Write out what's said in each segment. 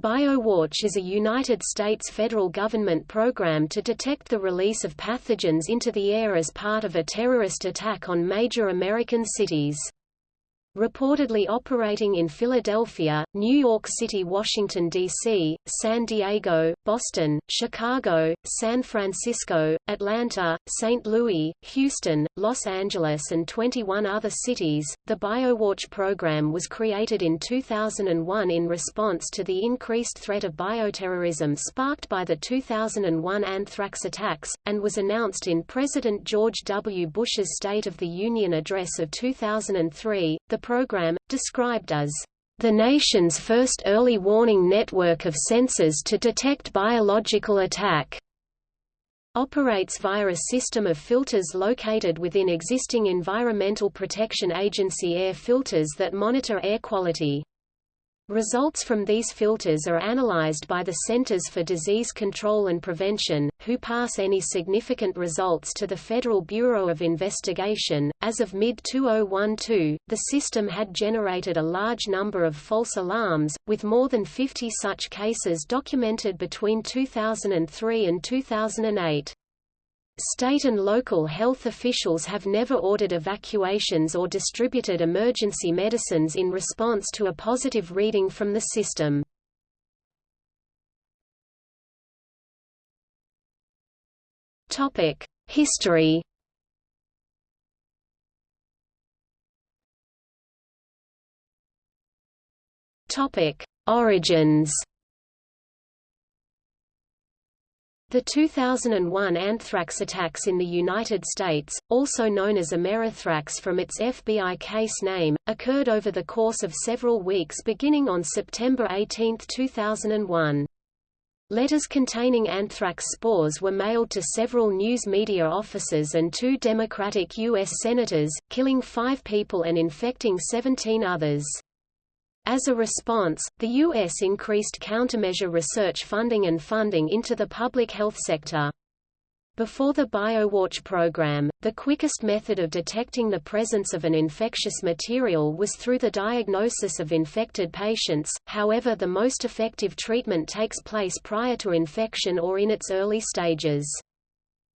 BioWatch is a United States federal government program to detect the release of pathogens into the air as part of a terrorist attack on major American cities reportedly operating in Philadelphia, New York City Washington, D.C., San Diego, Boston, Chicago, San Francisco, Atlanta, St. Louis, Houston, Los Angeles and 21 other cities. The BioWatch program was created in 2001 in response to the increased threat of bioterrorism sparked by the 2001 anthrax attacks, and was announced in President George W. Bush's State of the Union address of 2003. The program, described as the nation's first early warning network of sensors to detect biological attack, operates via a system of filters located within existing Environmental Protection Agency air filters that monitor air quality. Results from these filters are analyzed by the Centers for Disease Control and Prevention, who pass any significant results to the Federal Bureau of Investigation. As of mid 2012, the system had generated a large number of false alarms, with more than 50 such cases documented between 2003 and 2008. State and local health officials have never ordered evacuations or distributed emergency medicines in response to a positive reading from the system. History Origins The 2001 anthrax attacks in the United States, also known as Amerithrax from its FBI case name, occurred over the course of several weeks beginning on September 18, 2001. Letters containing anthrax spores were mailed to several news media offices and two Democratic U.S. senators, killing five people and infecting 17 others. As a response, the U.S. increased countermeasure research funding and funding into the public health sector. Before the BioWatch program, the quickest method of detecting the presence of an infectious material was through the diagnosis of infected patients, however the most effective treatment takes place prior to infection or in its early stages.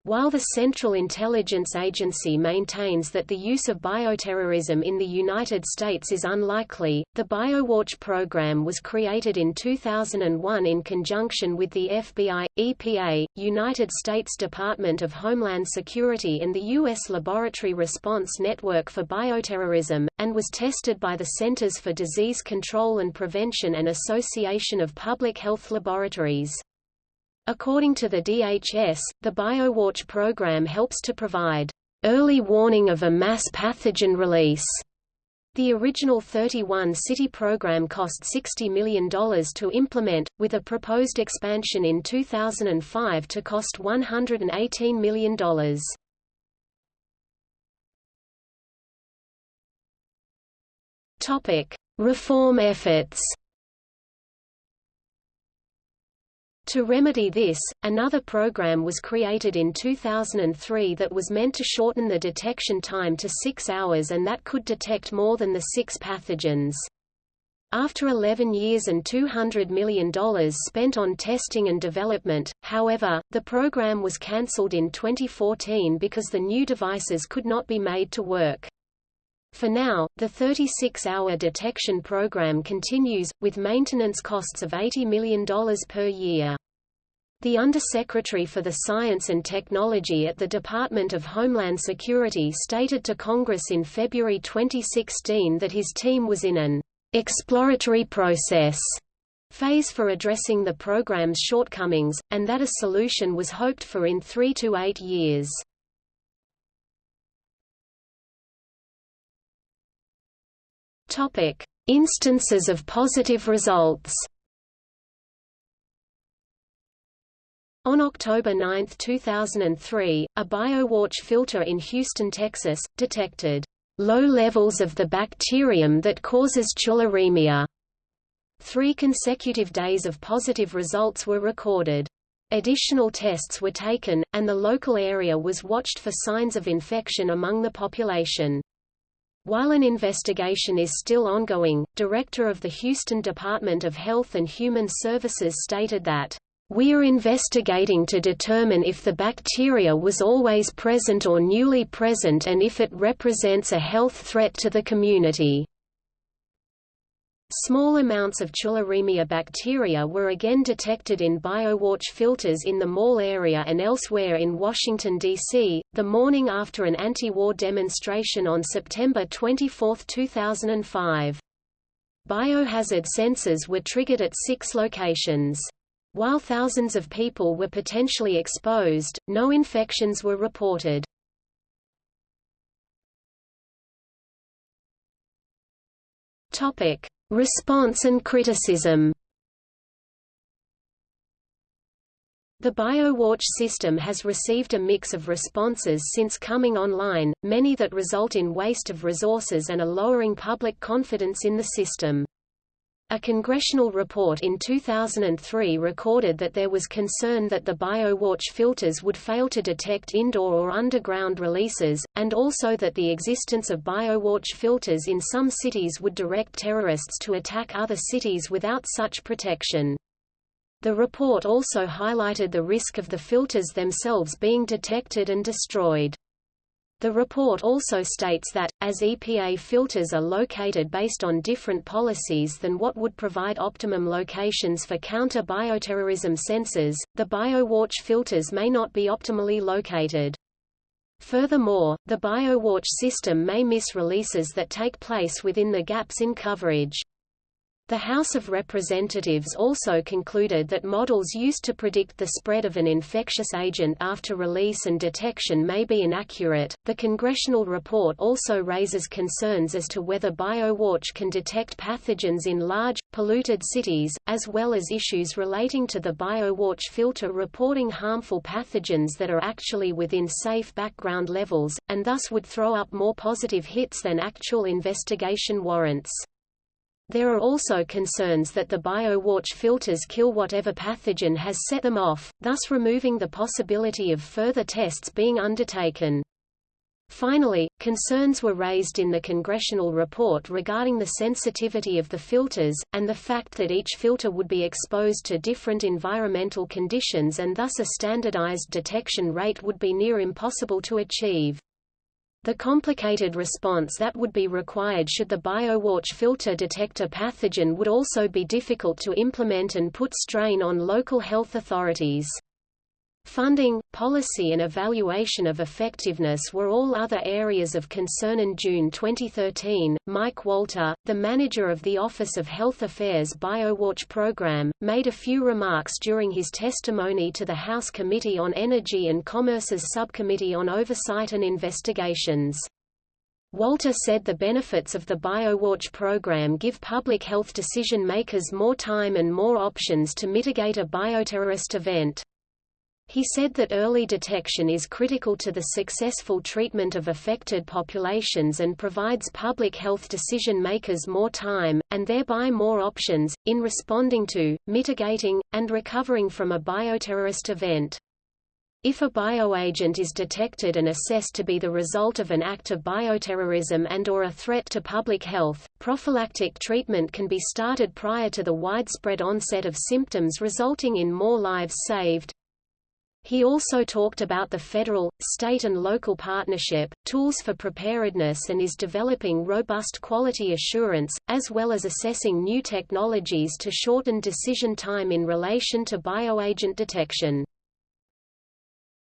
While the Central Intelligence Agency maintains that the use of bioterrorism in the United States is unlikely, the BioWatch program was created in 2001 in conjunction with the FBI, EPA, United States Department of Homeland Security and the U.S. Laboratory Response Network for Bioterrorism, and was tested by the Centers for Disease Control and Prevention and Association of Public Health Laboratories. According to the DHS, the BioWatch program helps to provide early warning of a mass pathogen release. The original 31-city program cost $60 million to implement, with a proposed expansion in 2005 to cost $118 million. Reform efforts To remedy this, another program was created in 2003 that was meant to shorten the detection time to six hours and that could detect more than the six pathogens. After 11 years and $200 million spent on testing and development, however, the program was cancelled in 2014 because the new devices could not be made to work. For now, the 36-hour detection program continues, with maintenance costs of $80 million per year. The Undersecretary for the Science and Technology at the Department of Homeland Security stated to Congress in February 2016 that his team was in an exploratory process phase for addressing the program's shortcomings, and that a solution was hoped for in three to eight years. Instances of positive results. On October 9, 2003, a BioWatch filter in Houston, Texas, detected low levels of the bacterium that causes tularemia. Three consecutive days of positive results were recorded. Additional tests were taken, and the local area was watched for signs of infection among the population. While an investigation is still ongoing, director of the Houston Department of Health and Human Services stated that, "...we are investigating to determine if the bacteria was always present or newly present and if it represents a health threat to the community." Small amounts of tularemia bacteria were again detected in BioWatch filters in the mall area and elsewhere in Washington, D.C., the morning after an anti-war demonstration on September 24, 2005. Biohazard sensors were triggered at six locations. While thousands of people were potentially exposed, no infections were reported. Topic: Response and criticism The BioWatch system has received a mix of responses since coming online, many that result in waste of resources and a lowering public confidence in the system. A congressional report in 2003 recorded that there was concern that the BioWatch filters would fail to detect indoor or underground releases, and also that the existence of BioWatch filters in some cities would direct terrorists to attack other cities without such protection. The report also highlighted the risk of the filters themselves being detected and destroyed. The report also states that, as EPA filters are located based on different policies than what would provide optimum locations for counter-bioterrorism sensors, the BioWatch filters may not be optimally located. Furthermore, the BioWatch system may miss releases that take place within the gaps in coverage. The House of Representatives also concluded that models used to predict the spread of an infectious agent after release and detection may be inaccurate. The congressional report also raises concerns as to whether BioWatch can detect pathogens in large, polluted cities, as well as issues relating to the BioWatch filter reporting harmful pathogens that are actually within safe background levels, and thus would throw up more positive hits than actual investigation warrants. There are also concerns that the BioWatch filters kill whatever pathogen has set them off, thus removing the possibility of further tests being undertaken. Finally, concerns were raised in the congressional report regarding the sensitivity of the filters, and the fact that each filter would be exposed to different environmental conditions and thus a standardized detection rate would be near impossible to achieve. The complicated response that would be required should the BioWatch filter detect a pathogen would also be difficult to implement and put strain on local health authorities. Funding, policy and evaluation of effectiveness were all other areas of concern. In June 2013, Mike Walter, the manager of the Office of Health Affairs BioWatch program, made a few remarks during his testimony to the House Committee on Energy and Commerce's Subcommittee on Oversight and Investigations. Walter said the benefits of the BioWatch program give public health decision makers more time and more options to mitigate a bioterrorist event. He said that early detection is critical to the successful treatment of affected populations and provides public health decision makers more time, and thereby more options, in responding to, mitigating, and recovering from a bioterrorist event. If a bioagent is detected and assessed to be the result of an act of bioterrorism and or a threat to public health, prophylactic treatment can be started prior to the widespread onset of symptoms resulting in more lives saved, he also talked about the federal, state and local partnership, tools for preparedness and is developing robust quality assurance, as well as assessing new technologies to shorten decision time in relation to bioagent detection.